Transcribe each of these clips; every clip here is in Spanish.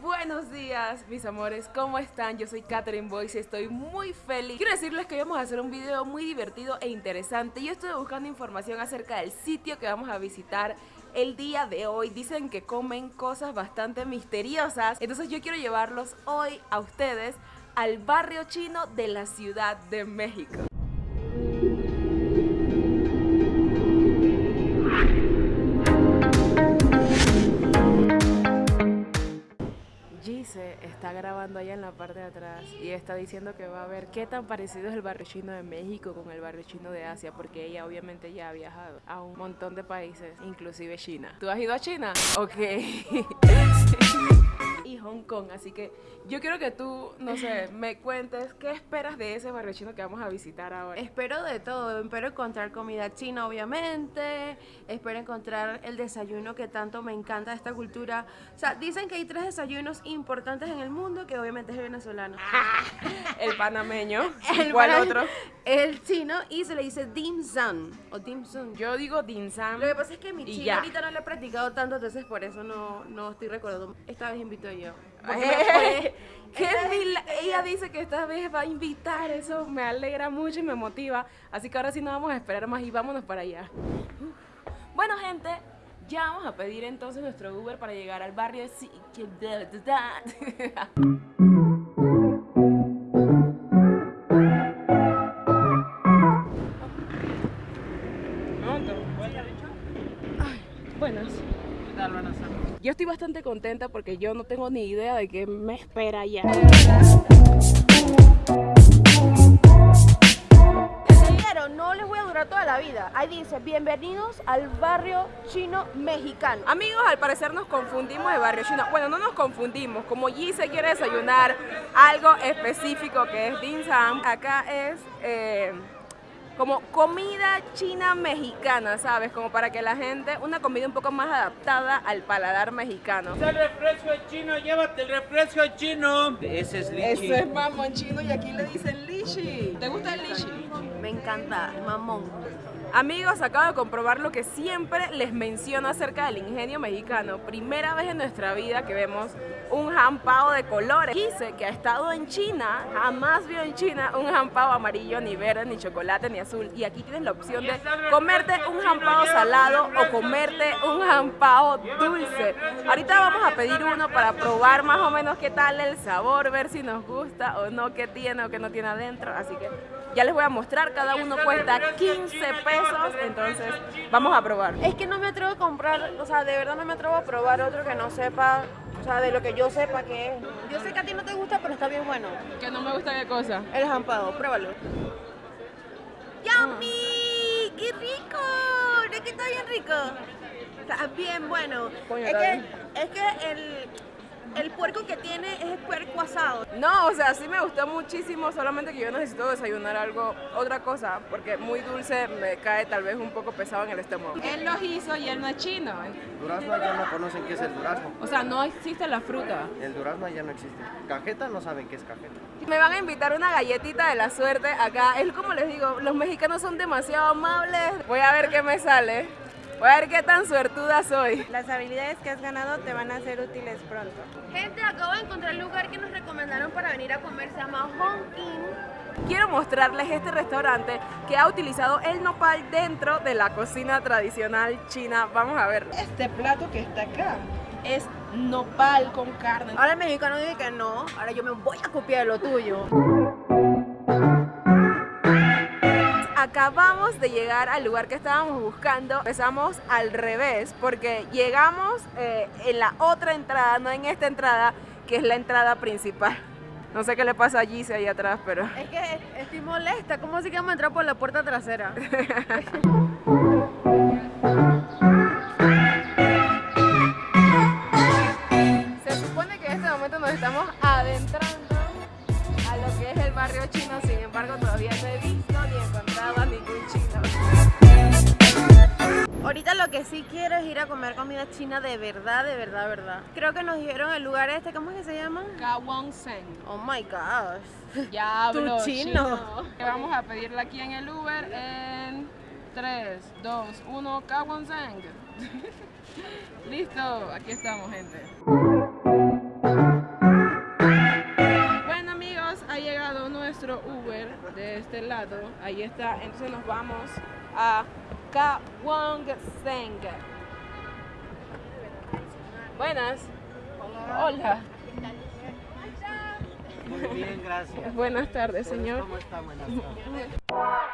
buenos días mis amores, ¿cómo están? Yo soy Catherine Boyce y estoy muy feliz. Quiero decirles que vamos a hacer un video muy divertido e interesante Yo estoy buscando información acerca del sitio que vamos a visitar el día de hoy. Dicen que comen cosas bastante misteriosas Entonces yo quiero llevarlos hoy a ustedes al barrio chino de la Ciudad de México grabando allá en la parte de atrás y está diciendo que va a ver qué tan parecido es el barrio chino de México con el barrio chino de Asia, porque ella obviamente ya ha viajado a un montón de países, inclusive China. ¿Tú has ido a China? Ok. y Hong Kong, así que yo quiero que tú, no sé, me cuentes qué esperas de ese barrio chino que vamos a visitar ahora. Espero de todo, espero encontrar comida china obviamente, espero encontrar el desayuno que tanto me encanta de esta cultura. O sea, dicen que hay tres desayunos importantes en el mundo, que obviamente es el venezolano. el panameño. El ¿Cuál otro? El chino y se le dice dim sum o dim sum. Yo digo dim sum. Lo que pasa es que mi chino ya. ahorita no lo he practicado tanto, entonces por eso no, no estoy recordando. Esta vez invito yo. Porque qué ella dice que esta vez va a invitar, eso me alegra mucho y me motiva. Así que ahora sí no vamos a esperar más y vámonos para allá. Bueno, gente, ya vamos a pedir entonces nuestro Uber para llegar al barrio. Sí, Yo estoy bastante contenta porque yo no tengo ni idea de qué me espera dinero no les voy a durar toda la vida. Ahí dice, bienvenidos al barrio chino mexicano. Amigos, al parecer nos confundimos de barrio chino. Bueno, no nos confundimos. Como Gise quiere desayunar algo específico que es dim sum, acá es eh, como comida china mexicana, ¿sabes? Como para que la gente, una comida un poco más adaptada al paladar mexicano. el refresco chino, llévate el refresco chino. Ese es lichi. Eso es mamón chino y aquí le dicen lichi. ¿Te gusta el lichi? Me encanta, mamón. Amigos, acabo de comprobar lo que siempre les menciono acerca del ingenio mexicano. Primera vez en nuestra vida que vemos un jampao de colores. Quise que ha estado en China, jamás vio en China un jampao amarillo, ni verde, ni chocolate, ni azul. Y aquí tienes la opción de comerte un jampao salado o comerte un jampao dulce. Ahorita vamos a pedir uno para probar más o menos qué tal el sabor, ver si nos gusta o no, qué tiene o qué no tiene adentro. Así que ya les voy a mostrar, cada uno cuesta 15 pesos, entonces vamos a probar. Es que no me atrevo a comprar, o sea, de verdad no me atrevo a probar otro que no sepa, o sea, de lo que yo sepa que es. Yo sé que a ti no te gusta, pero está bien bueno. Que no me gusta qué cosa. El jampado, pruébalo. ¡Yummy! ¡Qué rico! ¿Es que está bien rico? Está bien bueno. Coño, es, que, es que el, el puerco que tiene es el puerco asado. No, o sea, sí me gustó muchísimo, solamente que yo necesito desayunar algo, otra cosa, porque muy dulce me cae tal vez un poco pesado en el estómago. Él los hizo y él no es chino. Durazno ya no conocen qué es el durazno. O sea, no existe la fruta. El durazno ya no existe. Cajeta no saben qué es cajeta. Me van a invitar una galletita de la suerte acá. Es como les digo, los mexicanos son demasiado amables. Voy a ver qué me sale. Voy a ver qué tan suertuda soy. Las habilidades que has ganado te van a ser útiles pronto. Gente, acabo de encontrar el lugar que nos recomendaron para venir a comer. Se llama Hong King. Quiero mostrarles este restaurante que ha utilizado el nopal dentro de la cocina tradicional china. Vamos a ver. Este plato que está acá es nopal con carne. Ahora el mexicano dice que no, ahora yo me voy a copiar de lo tuyo. Acabamos de llegar al lugar que estábamos buscando. Empezamos al revés porque llegamos eh, en la otra entrada, no en esta entrada, que es la entrada principal. No sé qué le pasa a Gise ahí atrás, pero... Es que estoy molesta, ¿cómo así que vamos a entrar por la puerta trasera? verdad, de verdad, verdad. Creo que nos dijeron el lugar este, ¿cómo es que se llama? Gawonsen. Oh my gosh. Ya hablo chino. chino. Vamos a pedirla aquí en el Uber en 3, 2, 1, Gawonsen. Listo, aquí estamos, gente. Bueno, amigos, ha llegado nuestro Uber de este lado. Ahí está, entonces nos vamos a Kawang Seng. Buenas. Hola. Muy bien, gracias. Buenas tardes, señor. ¿Cómo está? Buenas tardes.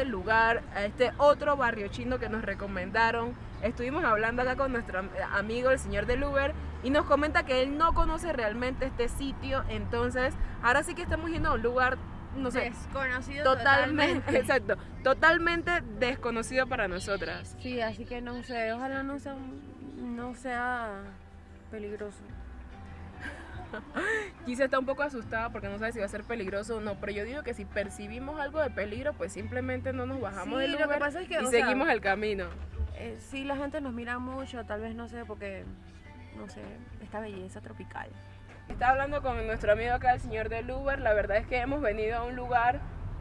Este lugar, a este otro barrio chino que nos recomendaron. Estuvimos hablando acá con nuestro am- amigo, el señor del Uber, y nos comenta que él no conoce realmente este sitio. Entonces, ahora sí que estamos yendo a un lugar, no sé, Desconocido totalmente, totalmente. exacto, totalmente desconocido para nosotras. Sí, así que no sé, ojalá no sea, no sea peligroso. Quizá está un poco asustada porque no sabe si va a ser peligroso o no, pero yo digo que si percibimos algo de peligro, pues simplemente no nos bajamos Sí, del lo que Uber pasa es que, y o sea, seguimos el camino. Eh, sí, la gente nos mira mucho, tal vez no sé, porque, no sé, esta belleza tropical. Estaba hablando con nuestro amigo acá, el señor del Uber. La verdad es que hemos venido a un lugar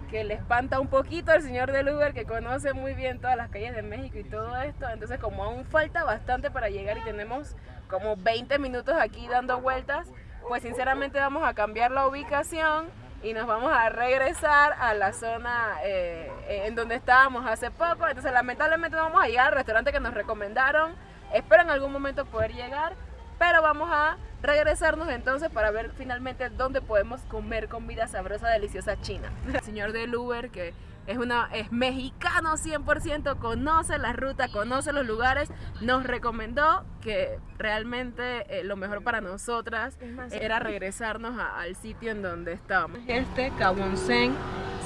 que le espanta un poquito al señor del Uber, que conoce muy bien todas las calles de México y todo esto. Entonces, como aún falta bastante para llegar y tenemos como 20 minutos aquí dando vueltas, pues sinceramente vamos a cambiar la ubicación y nos vamos a regresar a la zona eh, en donde estábamos hace poco. Entonces, lamentablemente vamos a llegar al restaurante que nos recomendaron. Espero en algún momento poder llegar, pero vamos a regresarnos entonces para ver finalmente dónde podemos comer comida sabrosa, deliciosa china. El señor del Uber, que es, una, es mexicano 100%, conoce la ruta, conoce los lugares, nos recomendó que realmente eh, lo mejor para nosotras era regresarnos a- al sitio en donde estábamos. Este, Kawonsen,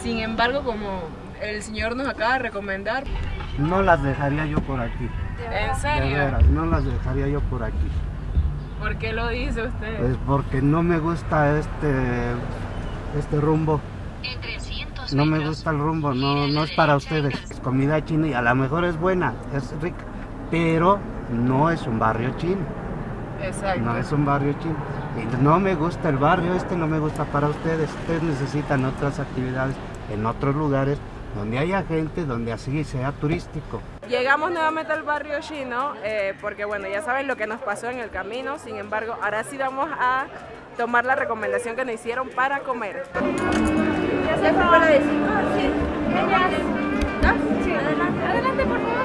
sin embargo, como el señor nos acaba de recomendar, No las dejaría yo por aquí. ¿en De serio? veras, no las dejaría yo por aquí. ¿Por qué lo dice usted? Pues porque no me gusta este este rumbo. No me gusta el rumbo, no, no es para ustedes. Es comida china y a lo mejor es buena, es rica, pero no es un barrio chino. Exacto. No es un barrio chino. Y no me gusta el barrio, este no me gusta para ustedes. Ustedes necesitan otras actividades en otros lugares donde haya gente, donde así sea turístico. Llegamos nuevamente al barrio chino eh, porque bueno, ya saben lo que nos pasó en el camino, sin embargo, ahora sí vamos a tomar la recomendación que nos hicieron para comer. ¿Ya se fue la de cinco? Sí. ¿Dos? Sí. Adelante, adelante, por favor.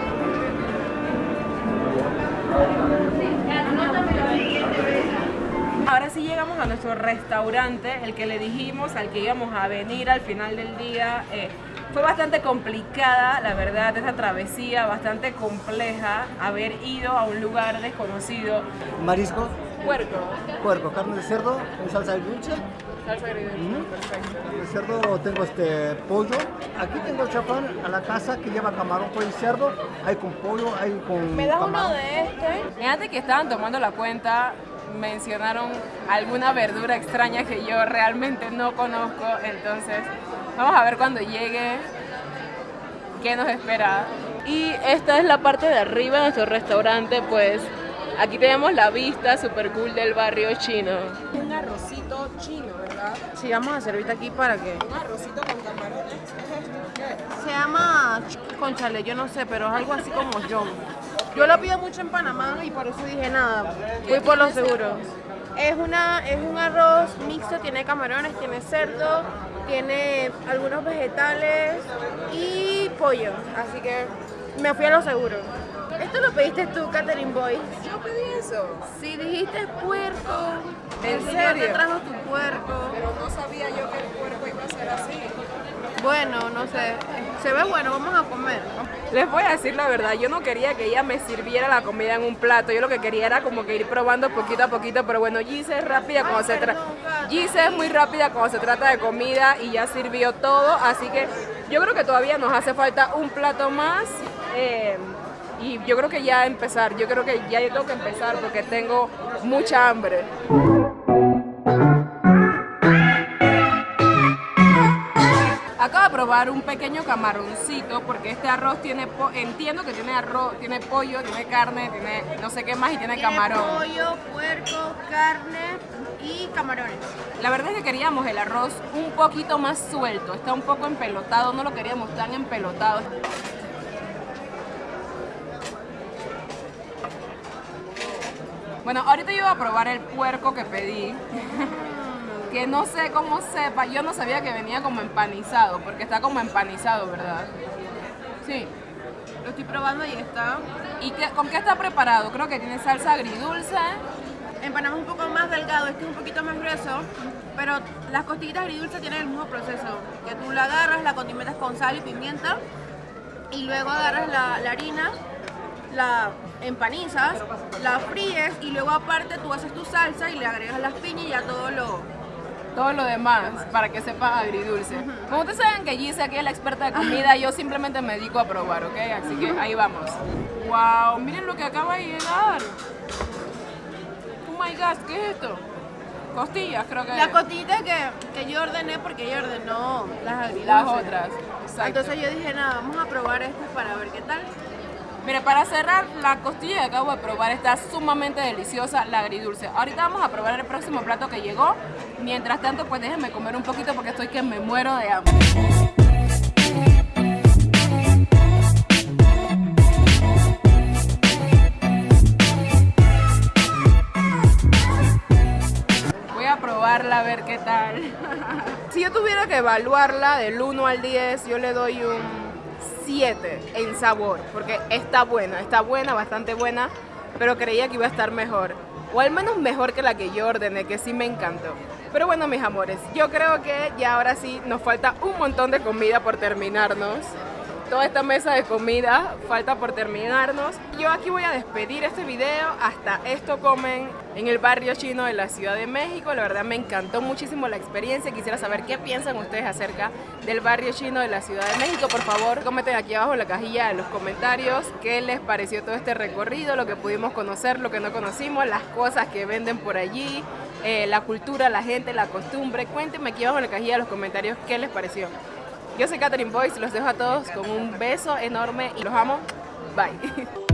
Ahora sí llegamos a nuestro restaurante, el que le dijimos al que íbamos a venir al final del día. eh, fue bastante complicada, la verdad, esa travesía, bastante compleja, haber ido a un lugar desconocido. Mariscos, Puerco, puerco, carne de cerdo en salsa de dulce. salsa agridulce, perfecto. De cerdo tengo este pollo. Aquí tengo chapán a la casa que lleva camarón, pollo y cerdo. Hay con pollo, hay con ¿Me das uno de este? Antes que estaban tomando la cuenta, mencionaron alguna verdura extraña que yo realmente no conozco. Entonces, vamos a ver cuando llegue qué nos espera. Y esta es la parte de arriba de nuestro restaurante, pues aquí tenemos la vista super cool del barrio chino. Un arrocito chino, ¿verdad? Sí, vamos a servirte aquí para que... Un arrocito con camarones. Se llama ch- conchale, yo no sé, pero es algo así como yo. Yo lo pido mucho en Panamá y por eso dije nada, voy por lo seguro. Es, una, es un arroz mixto, tiene camarones, tiene cerdo, tiene algunos vegetales y pollo. Así que me fui a lo seguro. Esto lo pediste tú, Catherine Boy. Yo pedí eso, Si dijiste puerco, ¿En el señor te serio? trajo tu puerco. pero no sabía yo que el puerco iba a ser así. Bueno, no sé, se ve bueno, vamos a comer. Les voy a decir la verdad, yo no quería que ella me sirviera la comida en un plato, yo lo que quería era como que ir probando poquito a poquito, pero bueno, Gise es rápida cuando se trata, Gise es muy rápida cuando se trata de comida y ya sirvió todo, así que yo creo que todavía nos hace falta un plato más eh, y yo creo que ya empezar, yo creo que ya yo tengo que empezar porque tengo mucha hambre. Acabo de probar un pequeño camaroncito porque este arroz tiene, po- entiendo que tiene arroz, tiene pollo, tiene carne, tiene no sé qué más y tiene Tiene camarón. pollo, puerco, carne y camarones. La verdad es que queríamos el arroz un poquito más suelto, está un poco empelotado, no lo queríamos tan empelotado. Bueno, ahorita yo iba a probar el puerco que pedí, que no sé cómo sepa, yo no sabía que venía como empanizado, porque está como empanizado, ¿verdad? Sí. Lo estoy probando y está. ¿Y qué- con qué está preparado? Creo que tiene salsa agridulce. Es un poco más delgado, este es un poquito más grueso, pero las costillitas agridulces tienen el mismo proceso, que tú la agarras, la condimentas con sal y pimienta, y luego agarras la, la harina, la empanizas, la fríes, y luego aparte tú haces tu salsa y le agregas las piñas y ya todo lo... todo lo demás para que sepa agridulce. Como ustedes saben que Gise aquí es la experta de comida, yo simplemente me dedico a probar, ¿ok? Así que ahí vamos. ¡Wow! Miren lo que acaba de llegar. Oh my gosh, ¿qué es esto? Costillas, creo que La es. costillita que, que yo ordené porque ella ordenó las agridulces. Las otras. Exacto. Entonces yo dije, nada, vamos a probar estas para ver qué tal. Mire, para cerrar, la costilla que acabo de probar está sumamente deliciosa, la agridulce. Ahorita vamos a probar el próximo plato que llegó. Mientras tanto, pues déjenme comer un poquito porque estoy que me muero de hambre. Voy a probarla a ver qué tal. si yo tuviera que evaluarla del 1 al 10, yo le doy un 7 en sabor, porque está buena, está buena, bastante buena, pero creía que iba a estar mejor. O al menos mejor que la que yo ordené, que sí me encantó. Pero bueno, mis amores, yo creo que ya ahora sí nos falta un montón de comida por terminarnos. Toda esta mesa de comida falta por terminarnos. Yo aquí voy a despedir este video. Hasta esto comen en el barrio chino de la Ciudad de México. La verdad me encantó muchísimo la experiencia. Quisiera saber qué piensan ustedes acerca del barrio chino de la Ciudad de México. Por favor, comenten aquí abajo en la cajilla de los comentarios qué les pareció todo este recorrido, lo que pudimos conocer, lo que no conocimos, las cosas que venden por allí, eh, la cultura, la gente, la costumbre. Cuéntenme aquí abajo en la cajilla de los comentarios qué les pareció. Yo soy Catherine Boyce, los dejo a todos con un beso enorme y los amo. Bye.